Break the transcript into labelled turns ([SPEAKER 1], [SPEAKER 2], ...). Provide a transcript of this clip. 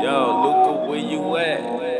[SPEAKER 1] Yo, Luca, where you at?